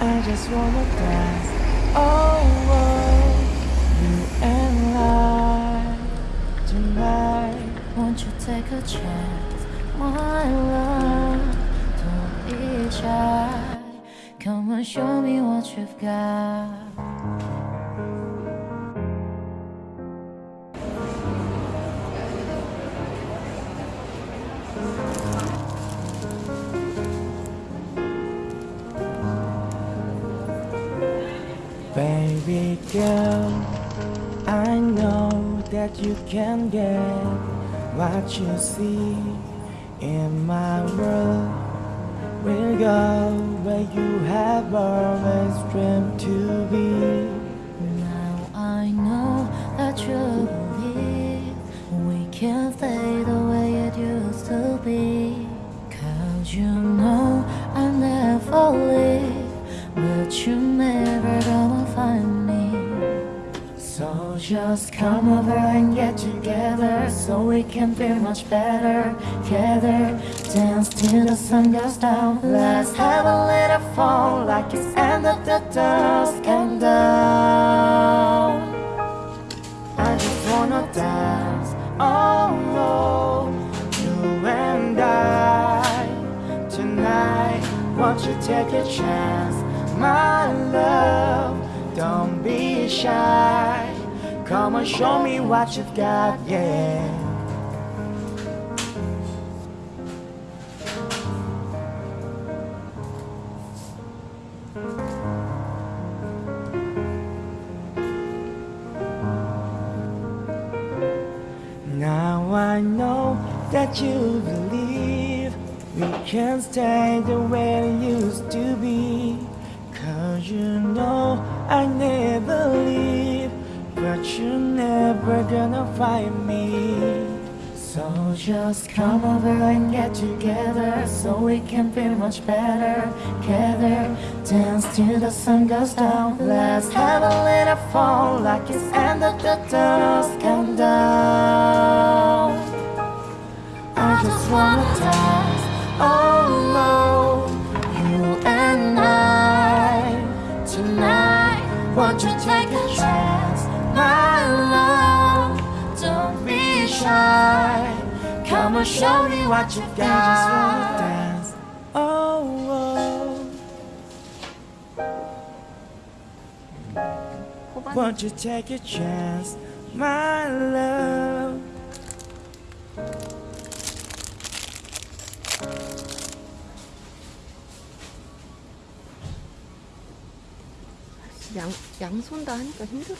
I just wanna dance. Oh, oh, you and I tonight. Won't you take a chance, my love? Don't be shy. Come and show me what you've got. Baby girl, I know that you can get what you see in my world. We'll go where you have always dreamed to be. Now I know that you believe we can stay the way it used to be. Cause you just come over and get together so we can feel much better. Together, dance till the sun goes down. Let's have a little fun like it's end of the dusk and down. I just wanna dance, oh no, you and I tonight. Won't you take a chance, my love? Don't be shy. Come and show me what you've got, yeah. Now I know that you believe we can't stay the way it used to be. Cause you know I never leave, but you're never gonna find me. So just come over and get together so we can feel much better. Together, dance till the sun goes down. Let's have a little fun like it's end of the dusk and down. I just wanna dance, oh no, you and I tonight. Won't you take a my love? Don't be shy. Come and show me what you've I just wanna dance. Oh, oh. Won't you take a chance, my love? 양, 양손 다 하니까 힘들어.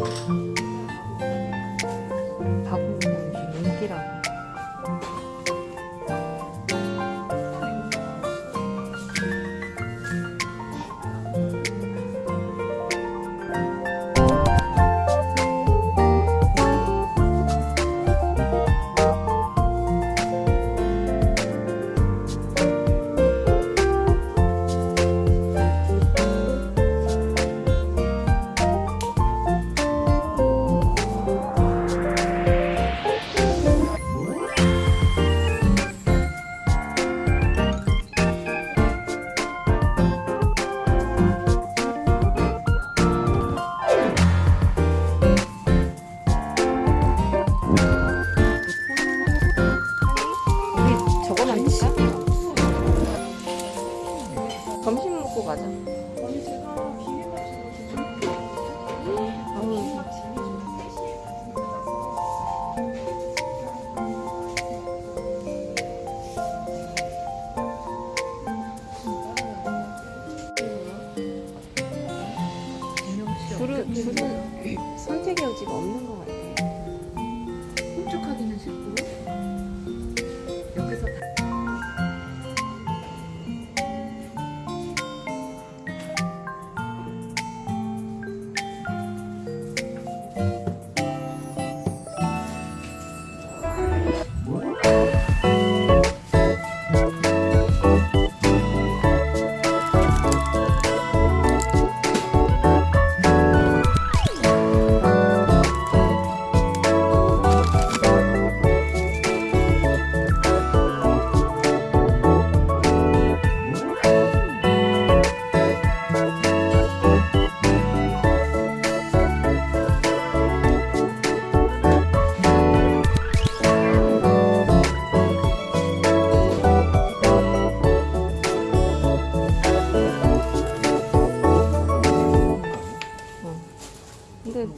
바 점심 먹고 가자. 언니 제가 음. 선택의 여지가 없는 것 같아요. 훔쭉하기는 싫고 여기서 다...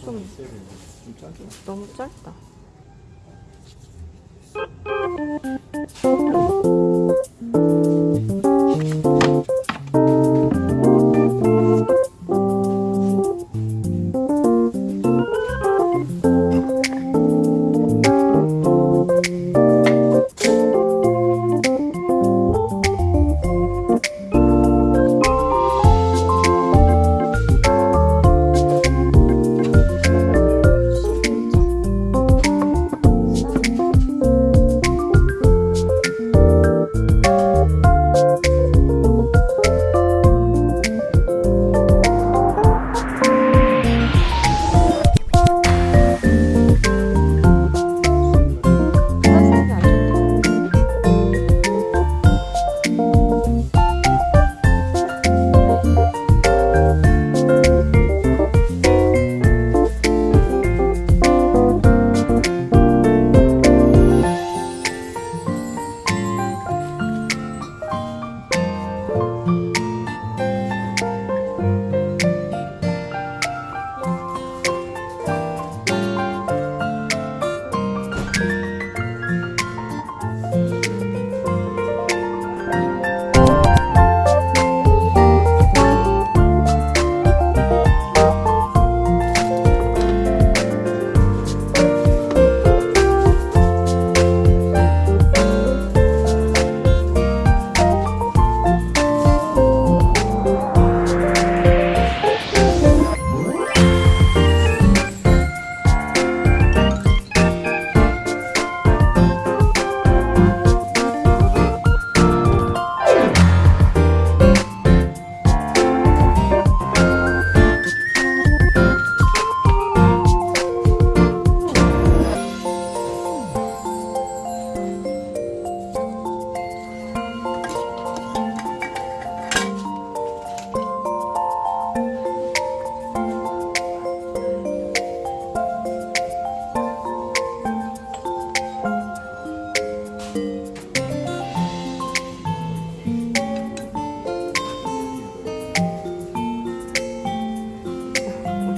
좀, 좀, 너무 짧다.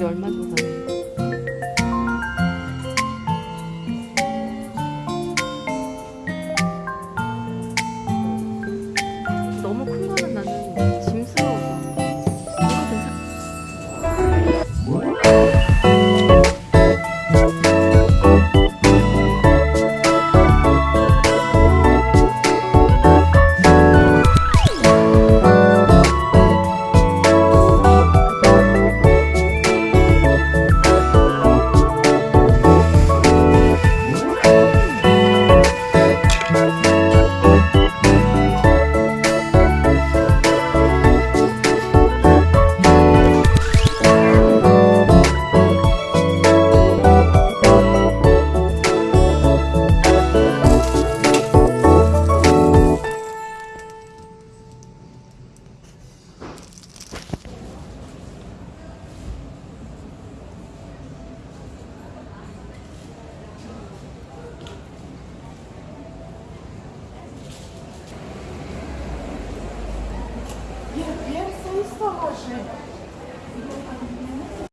얼마 정도 하는